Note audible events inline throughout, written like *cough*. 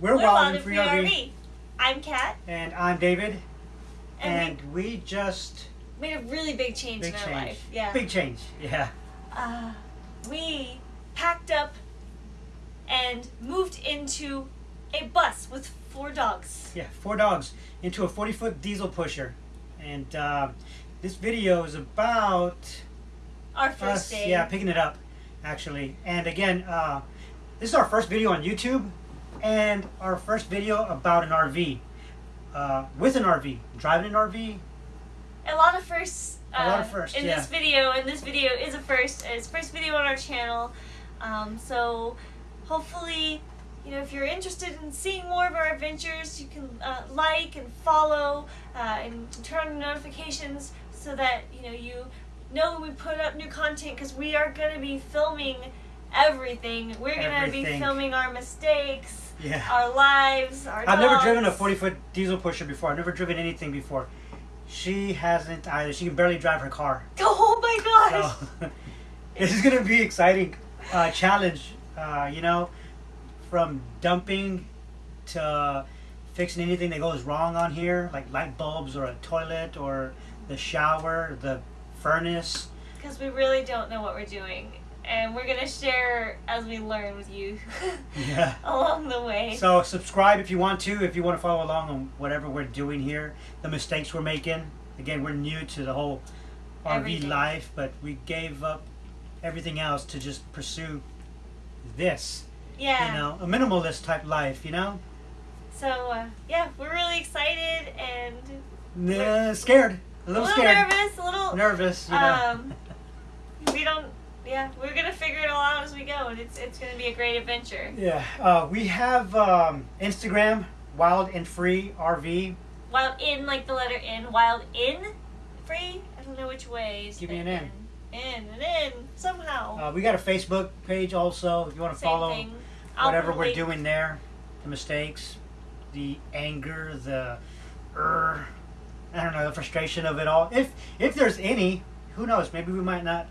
We're, We're Wild and Free RV. RV. I'm Kat, And I'm David. and, And, we, just. made a really big change Big in our change. life. Yeah. Big change. Yeah. Uh, we packed up and moved into a bus with four dogs. Yeah. Four dogs into a 40 foot diesel pusher. And uh, this video is about Our first us, day. yeah, picking it up, actually. And again, uh, this is our first video on YouTube and our first video about an RV. Uh, with an RV. Driving an RV. A lot of firsts. A lot uh, of firsts, in yeah. this video, and this video is a first. It's first video on our channel. Um, so hopefully, you know, if you're interested in seeing more of our adventures, you can uh, like and follow uh, and turn on notifications so that you know you know when we put up new content because we are going to be filming everything. We're going to be filming our mistakes, Yeah. our lives, our. I've never driven a 40 foot diesel pusher before. I've never driven anything before. She hasn't either. She can barely drive her car. *laughs* Oh my gosh! So *laughs* this is gonna be exciting uh, challenge. Uh, you know, from dumping to fixing anything that goes wrong on here, like light bulbs or a toilet or the shower, the furnace. Because we really don't know what we're doing. And we're going to share as we learn with you *laughs* Yeah. along the way. So subscribe if you want to, if you want to follow along on whatever we're doing here, the mistakes we're making. Again, we're new to the whole RV Everything. life, but we gave up everything else to just pursue this. yeah. You know, a minimalist type life. You know, So, uh, yeah, we're really excited and Nah, scared, a little, a little, little scared, nervous, a little. nervous. You know. Um, we don't. Yeah, we're gonna figure it all out as we go, and it's it's gonna be a great adventure. yeah, uh, we have um, Instagram, Wild and Free RV. Wild in like the letter N, wild in, free. I don't know which way. is Give me an N. In and in somehow. Uh, we got a Facebook page also. If you want to Same follow. thing. Whatever we're doing there, the mistakes, the anger, the er, I don't know, the frustration of it all. If if there's any, who knows? Maybe we might not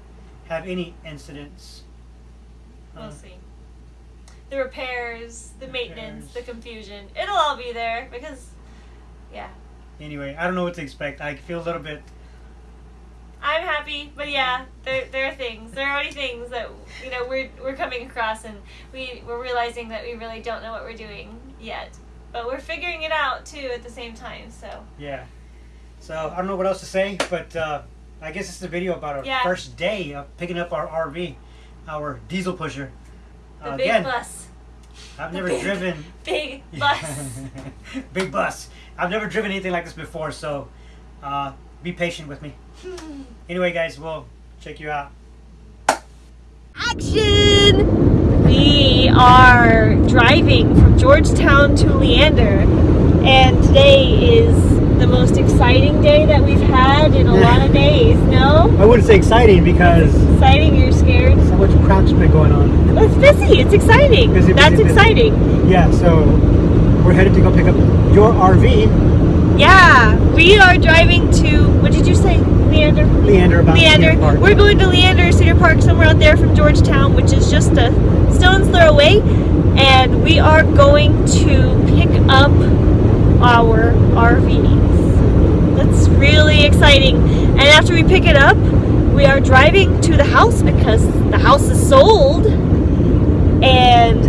have any incidents. We'll Uh, see. The repairs, the maintenance, the confusion. It'll all be there because, yeah. anyway, I don't know what to expect. I feel a little bit. I'm happy, but yeah, there, there are things. There are already things that you know we're we're coming across, and we we're realizing that we really don't know what we're doing yet, but we're figuring it out too at the same time. So Yeah. So I don't know what else to say, but uh, I guess it's a video about our Yeah. first day of picking up our RV, our diesel pusher. the Uh, big again, bus, I've never big- driven *laughs* big *laughs* bus. *laughs* Big bus. I've never driven anything like this before, so uh, be patient with me. Anyway, guys, we'll check you out. Action! We are driving from Georgetown to Leander, and today is the most exciting day that we've had in a lot of days. No? I wouldn't say exciting because Exciting, you're scared? so much crap's been going on. Well, it's busy, it's exciting. Busy, busy, That's busy. exciting. Yeah, so we're headed to go pick up your RV, Yeah, we are driving to, what did you say? Leander? Leander. About Leander. We're going to Leander Cedar Park, somewhere out there from Georgetown, which is just a stone's throw away. And we are going to pick up our RVs. That's really exciting. And after we pick it up, we are driving to the house because the house is sold. And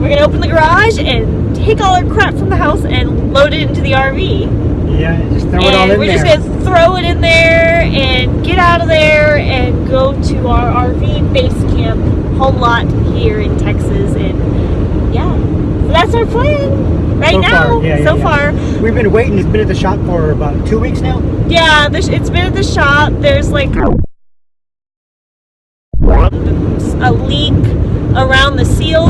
we're going to open the garage and take all our crap from the house and load it into the RV Yeah, just throw it all and in we're there. just gonna throw it in there and get out of there and go to our RV base camp home lot here in Texas and yeah so that's our plan right So now far, yeah, yeah, so yeah. far We've been waiting. It's been at the shop for about two weeks now. yeah it's been at the shop there's like a leak around the seal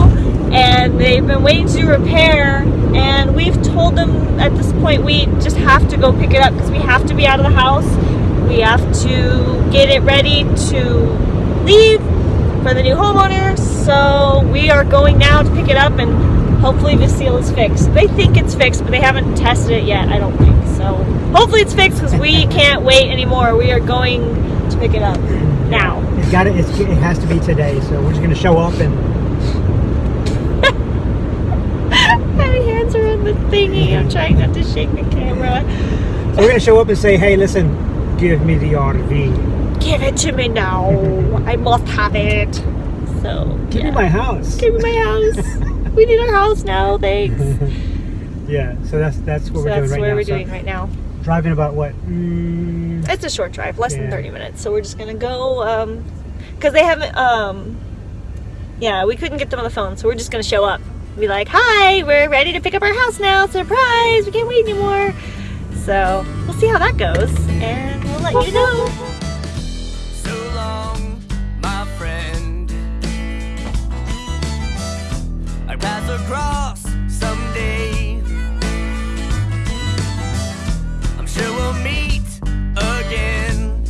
and they've been waiting to repair and we've told them at this point we just have to go pick it up because we have to be out of the house we have to get it ready to leave for the new homeowner so we are going now to pick it up and hopefully the seal is fixed they think it's fixed but they haven't tested it yet i don't think so hopefully it's fixed because we *laughs* can't wait anymore we are going to pick it up now It's got it. It has to be today. So we're just gonna show up and *laughs* My hands are on the thingy. I'm mm-hmm. trying not to shake the camera. So we're gonna show up and say, hey, listen, give me the RV. Give it to me now. *laughs* I must have it. So Give yeah. me my house. Give me my house. We need our house now. Thanks. *laughs* yeah, so that's that's what so we're that's doing right where now. we're So doing right now. driving about what? Mm, It's a short drive, less than 30 minutes. So we're just gonna go, um, cause they haven't, um, yeah, we couldn't get them on the phone, so we're just gonna show up. Be like, hi, we're ready to pick up our house now. Surprise! We can't wait anymore. So we'll see how that goes, and we'll let you know. Across someday. I'm sure we'll meet again.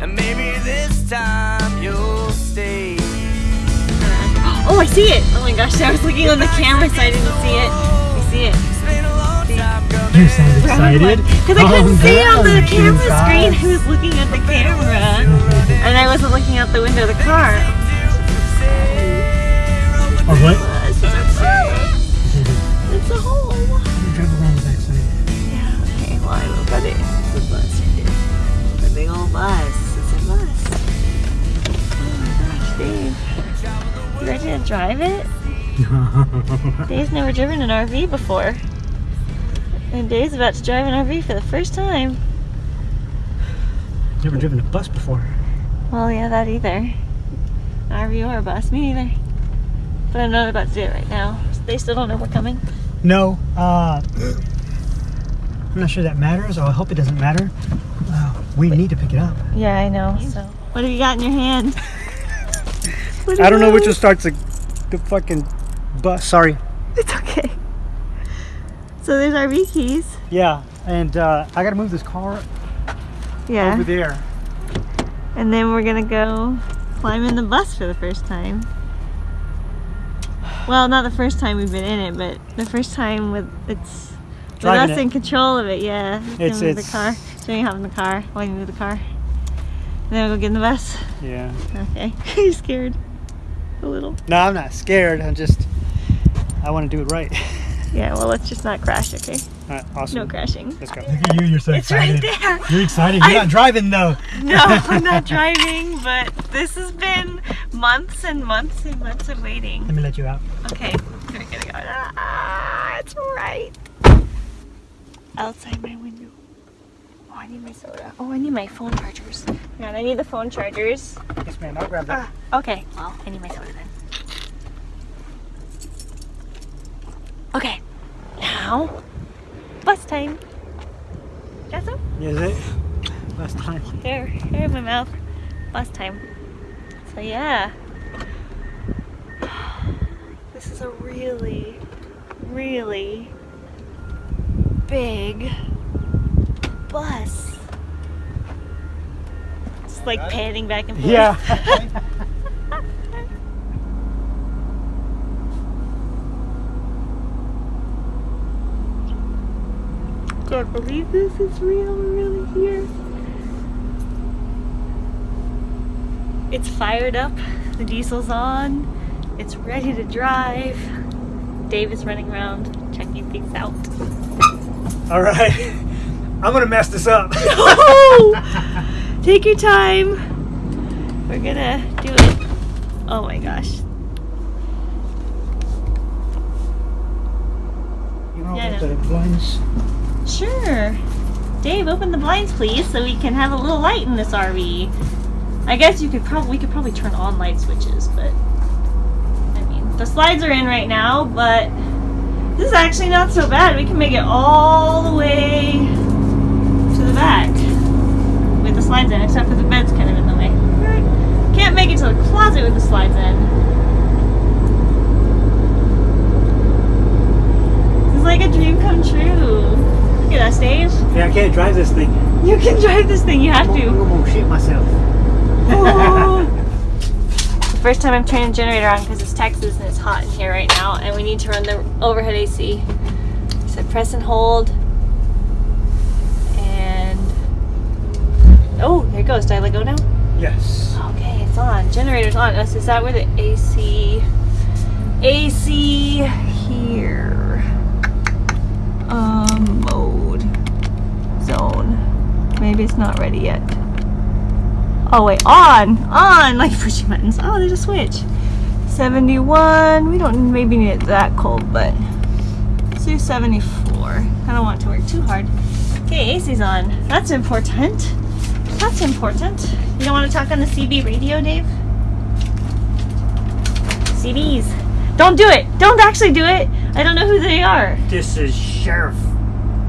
And maybe this time you'll stay. Oh, I see it! Oh my gosh, I was looking on the camera, so I didn't see it. I see it. It's been a long time coming. you sound excited. Because I oh, couldn't Calm see it on the down, camera screen. inside. I was looking at the camera, and I wasn't looking out the window of the car. Oh, what? It's a bus. It's a home. Drive around the backside. Yeah, okay, well, I will, but it- it's a bus. It's a big old bus. It's a bus. Oh my gosh, Dave. You ready to drive it? *laughs* Dave's never driven an RV before. And Dave's about to drive an RV for the first time. Never driven a bus before. Well, yeah, that either. An RV or a bus, me neither. But I'm not know about to do it right now. They still don't know we're coming. No, uh, I'm not sure that matters. Oh, I hope it doesn't matter. Uh, we need to pick it up. Yeah, I know. So, what have you got in your hand? What *laughs* I don't know which one those? starts the, the fucking bus. Sorry. *laughs* It's okay. So there's RV keys. Yeah, and uh, I gotta move this car Yeah. over there. And then we're gonna go climb in the bus for the first time. Well, not the first time we've been in it, but the first time with it's with Driving us it. in control of it. Yeah. It's- it's- the car. How in the car. You move the car. And then we'll go get in the bus. Yeah. Okay. *laughs* Are you scared? A little. No, I'm not scared. I'm just, I want to do it right. *laughs* Yeah. Well, let's just not crash. Okay. All right, awesome. No crashing. Let's go. Look at you, you're so It's right excited. there. You're excited. You're I- not driving though. No, *laughs* I'm not driving, but this has been months and months and months of waiting. Let me let you out. Okay, we're gonna go. Ah, it's right outside my window. Oh, I need my soda. Oh, I need my phone chargers. Man, I need the phone chargers. Yes, ma'am. I'll grab that. Ah, okay. Well, I need my soda then. Okay, now bus time. Jessa? Is it? Eh? Last time. There, hair in my mouth. Bus time. So yeah. *sighs* This is a really, really big bus. Just like panning back and forth. Yeah. *laughs* *laughs* I can't believe this is real. We're really here. It's fired up. The diesel's on. It's ready to drive. Dave is running around checking things out. All right. *laughs* I'm gonna mess this up. *laughs* No! Take your time. We're gonna do it. Oh my gosh. You know, Yeah, I the blinds. Sure. Dave, open the blinds, please, so we can have a little light in this RV. I guess you could probably we could probably turn on light switches, but I mean the slides are in right now, but this is actually not so bad. We can make it all the way to the back with the slides in, except for the bed's kind of in the way. Can't make it to the closet with the slides in. This is like a dream come true. Look at us, Dave. Yeah, I can't drive this thing. You can drive this thing. You have I'm to. gonna shit myself. the *laughs* first time I'm turning the generator on because it's Texas and it's hot in here right now, and we need to run the overhead AC. So press and hold, and oh, there it goes. Did I let go now? Yes. Okay, it's on. Generator's on. Is is that where the AC AC it's not ready yet. Oh wait, on, on, like *laughs* pushing buttons. Oh, there's a switch. 71. We don't maybe need it that cold, but let's do 74. I don't want to work too hard. Okay, AC's on. That's important. That's important. You don't want to talk on the CB radio, Dave? CBs. Don't do it. Don't actually do it. I don't know who they are. This is Sheriff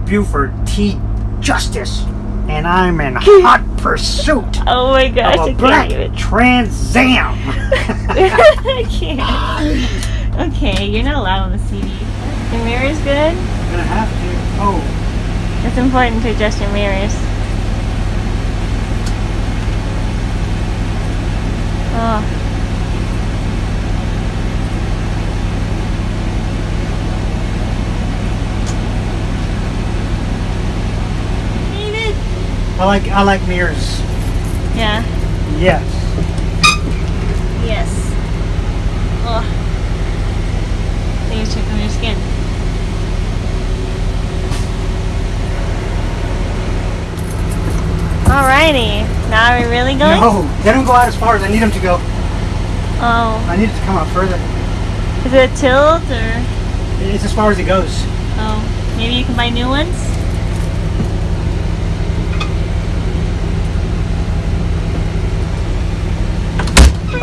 Buford T. Justice, and I'm in *laughs* hot pursuit Oh my gosh, of I a can't black. Trans Am. *laughs* *laughs* I can't. Okay, you're not allowed on the CB. Your mirror's good? I'm gonna have to. Oh, It's important to adjust your mirrors. Oh. David! I like I like mirrors. Yeah. Yes. Yes. Oh. Please check on your skin. Alrighty. Now are we really going? No, they don't go out as far as I need them to go. Oh. I need it to come out further. Is it a tilt or It's as far as it goes. oh maybe you can buy new ones?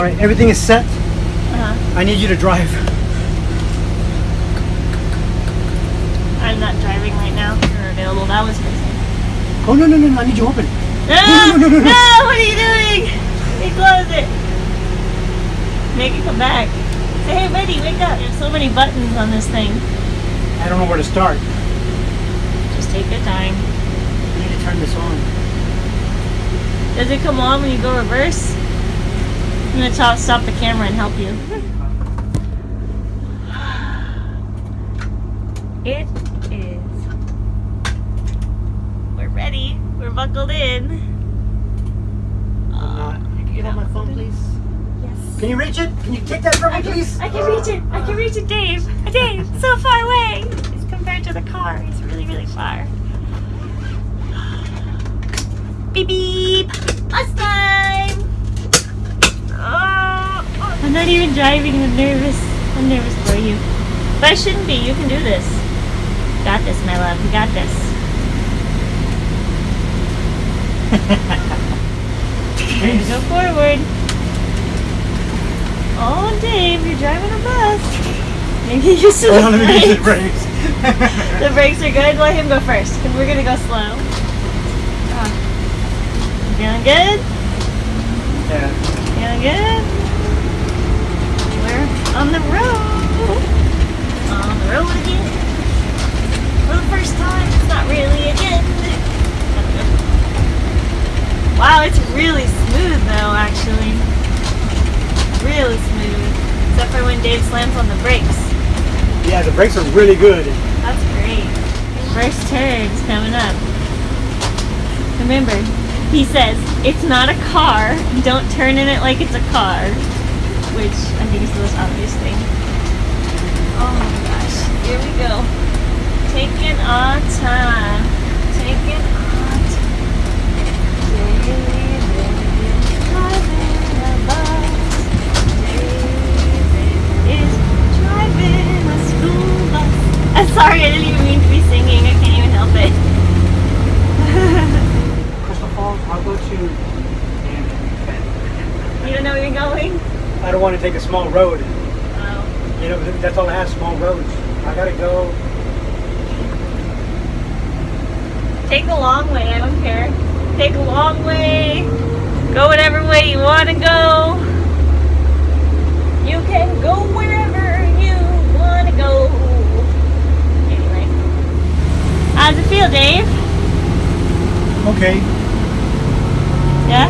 All right, everything is set. Uh-huh. I need you to drive. I'm not driving right now. You're available. That was crazy. Oh no no no! no I need you open. No, no, no, no, no. no, what are you doing? You close it. Make it come back. Say, hey, buddy, wake up. There's so many buttons on this thing. I don't know where to start. Just take your time. I need to turn this on. Does it come on when you go reverse? I'm gonna stop, stop the camera and help you. It is. We're ready. We're buckled in. I'm. You can get on my phone, please. Yes. Can you reach it? Can you take that from me, please? I can reach it. I can reach it, Dave. Dave, so far away. As compared to the car, he's really, really far. Beep beep. Bus time. Oh, I'm not even driving. I'm nervous. I'm nervous for you. But I shouldn't be. You can do this. Got this, my love. You got this. Time to go forward. Oh, Dave, you're driving a bus. Maybe you should Hold on, let me *laughs* use the brakes. brakes. *laughs* The brakes are good. Let him go first, because we're gonna go slow. Ah. Feeling good? yeah. Good? We're on the road. On the road again. For the first time. It's not really again. *laughs* wow, it's really smooth though, actually. Really smooth. Except for when Dave slams on the brakes. Yeah, the brakes are really good. That's great. First turn's coming up. Remember, he says, it's not a car. Don't turn in it like it's a car. Which I think is the most obvious thing. Oh my gosh. Here we go. Taking our time. Taking our time. I'm sorry, I didn't even mean to be singing. I can't even help it. *laughs* I'll go to. you don't know where you're going? I don't want to take a small road. Oh. You know, that's all I have, small roads. I gotta go. Take the long way, I don't care. Take a long way. Go whatever way you want to go. You can go wherever you want to go. Anyway. How's it feel, Dave? Okay. Yeah?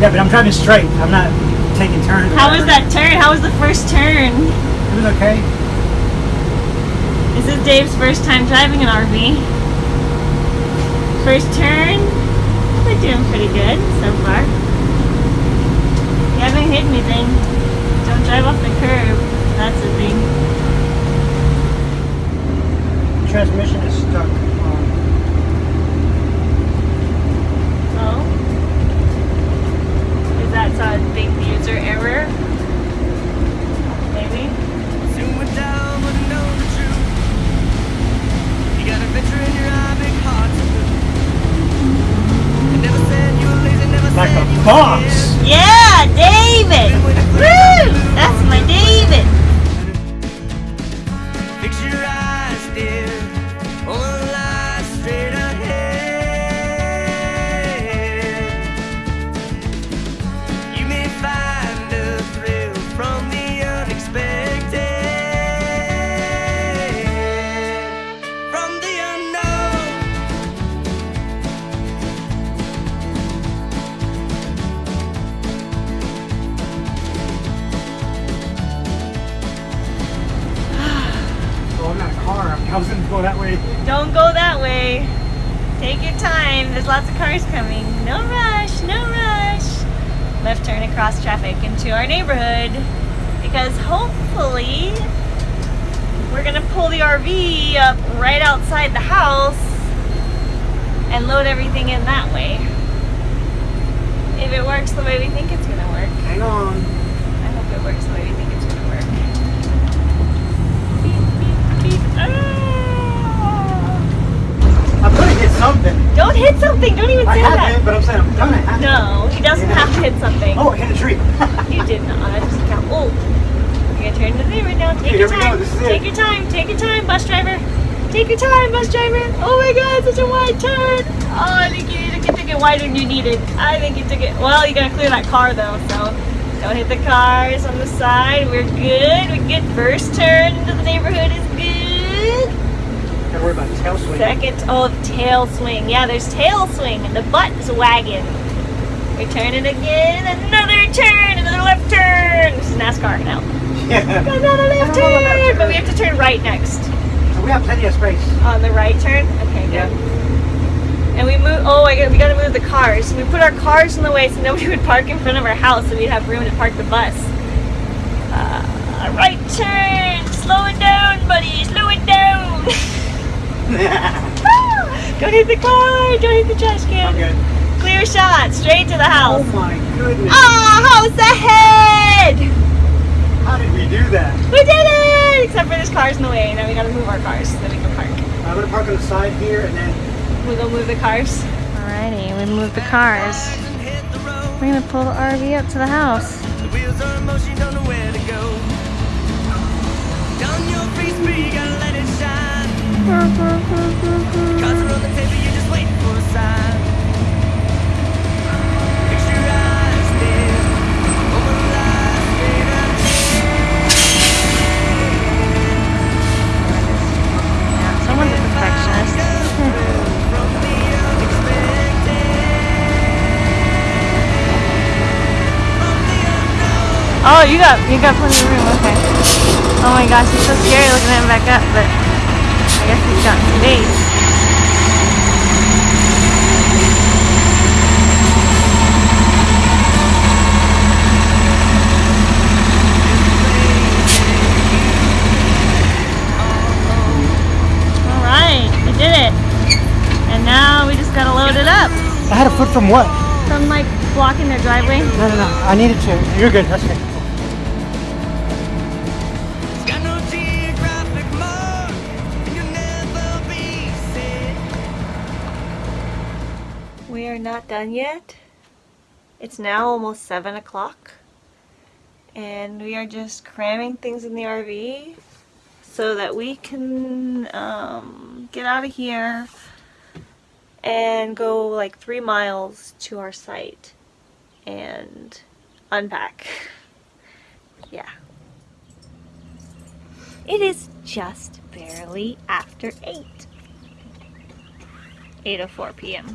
Yeah, but I'm driving straight. I'm not taking turns. How was that turn? How was the first turn? It was okay. This is Dave's first time driving an RV. First turn, we're doing pretty good so far. You haven't hit anything. Don't drive off the curb. That's the thing. Transmission is stuck. Go that way. Don't go that way. Take your time. There's lots of cars coming. No rush, no rush. Left turn across traffic into our neighborhood because hopefully we're gonna pull the RV up right outside the house and load everything in that way. If it works the way we think it's gonna work. Hang on. I hope it works the way we think it's gonna work. Beep, beep, beep. Ah! I'm gonna hit something. Don't hit something. Don't even I say that. haven't, but I'm saying I'm gonna No, he doesn't have to hit something. Oh, I hit a tree. *laughs* You did not. I just count. Oh, you're gonna turn to the neighbor now. Take Okay, your time. go. This is it. Take your time. Take your time, bus driver. Take your time, bus driver. Oh my God, such a wide turn. Oh, I think you, you took it wider than you needed. I think you took it. Well, you gotta clear that car though, so don't hit the cars on the side. We're good. We get first turn into the neighborhood is good. Gotta worry about tail swing. Second, oh, tail swing. Yeah, there's tail swing and the butt's wagging. We're turning again. Another turn. Another left turn. This is NASCAR now. Yeah. Another left turn. But we have to turn right next. So we have plenty of space. On the right turn? Okay, good. And we move, oh, I got, we gotta move the cars. We put our cars in the way so nobody *laughs* would park in front of our house so we'd have room to park the bus. Uh, right turn. Slow it down, buddy. Slow it down. *laughs* *laughs* Don't hit the car. Don't hit the trash can. I'm good. Clear shot, straight to the house. Oh my goodness. Ah, house ahead! How did we do that? We did it! Except for there's cars in the way. Now we gotta move our cars so that we can park. I'm gonna park on the side here and then We'll go move the cars. Alrighty, we moved the cars. And hit the road. We're gonna pull the RV up to the house. The you got you got plenty of room. Okay. Oh my gosh, he's so scary looking at him back up, but I guess he's got space. All right, we did it. And now we just gotta load it up. I had a foot from what? From like blocking their driveway. No, no, no. I needed to. You're good. That's okay. Done yet. It's now almost 7 o'clock. And we are just cramming things in the RV so that we can um, get out of here and go like three miles to our site and unpack. *laughs* Yeah. It is just barely after 8. 8.04 p.m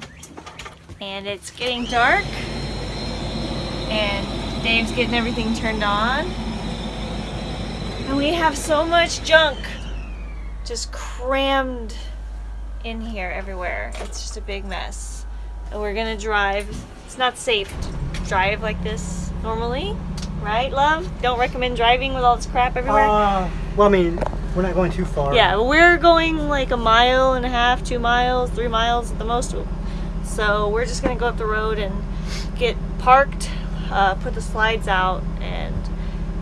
and it's getting dark. And Dave's getting everything turned on. And we have so much junk just crammed in here everywhere. It's just a big mess. And we're gonna drive. It's not safe to drive like this normally right love? Don't recommend driving with all this crap everywhere. Uh, well, I mean, we're not going too far. yeah, we're going like a mile and a half, two miles, three miles at the most. So we're just gonna go up the road and get parked, uh, put the slides out, and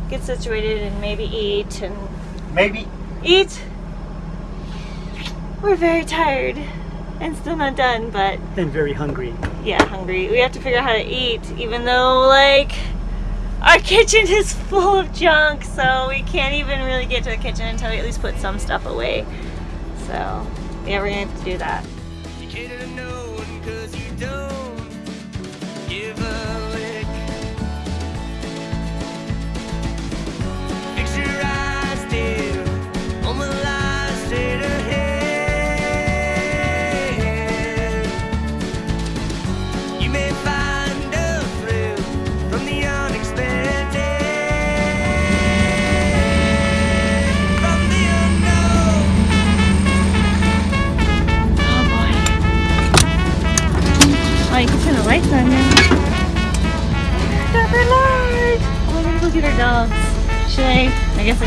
get situated and maybe eat and Maybe. eat. We're very tired and still not done, but And very hungry. yeah, hungry. We have to figure out how to eat, even though like our kitchen is full of junk, so we can't even really get to the kitchen until we at least put some stuff away. So yeah, we're gonna have to do that.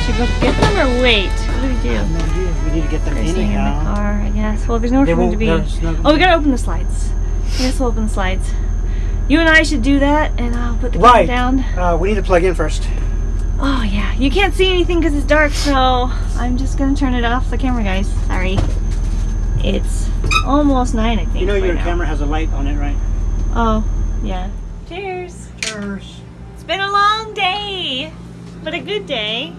Should we go get them or wait. What do we do? No, we need to get them They're in the anyhow. car, I guess. Well, there's nowhere They for them to be. Oh, we gotta open the slides. I guess we'll open the slides. You and I should do that, and I'll put the camera Right. down. Uh, we need to plug in first. Oh yeah, you can't see anything because it's dark, so I'm just gonna turn it off the camera, guys. Sorry. It's almost nine, I think. You know your now. camera has a light on it, right? Oh, yeah. Cheers. Cheers. It's been a long day, but a good day.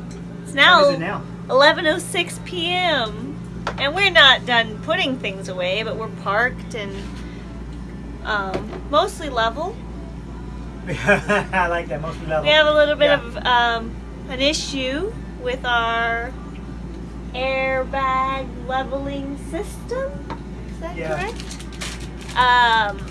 It's now, it now? 11:06 p.m. and we're not done putting things away, but we're parked and um, mostly level. *laughs* I like that. Mostly level. We have a little bit Yeah. of um, an issue with our airbag leveling system. Is that Yeah. correct? Um,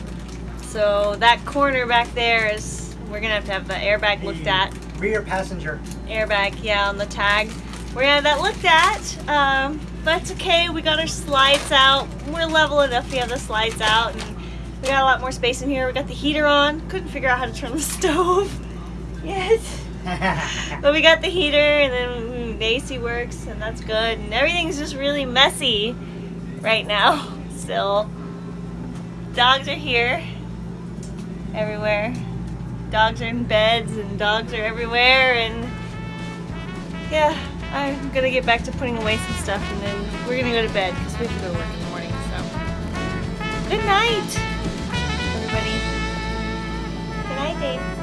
so that corner back there is we're gonna have to have the airbag looked at. Rear passenger. Airbag, yeah, on the tag. We're gonna have that looked at. Um, but it's okay. We got our slides out. We're level enough. We have the slides out, and we got a lot more space in here. We got the heater on. Couldn't figure out how to turn the *laughs* stove. Yes. *laughs* But we got the heater and then the AC works and that's good. And everything's just really messy right now *laughs* still. Dogs are here everywhere. Dogs are in beds and dogs are everywhere and yeah, I'm gonna get back to putting away some stuff and then we're gonna go to bed because we have to go to work in the morning. So good night, everybody. Good night, Dave.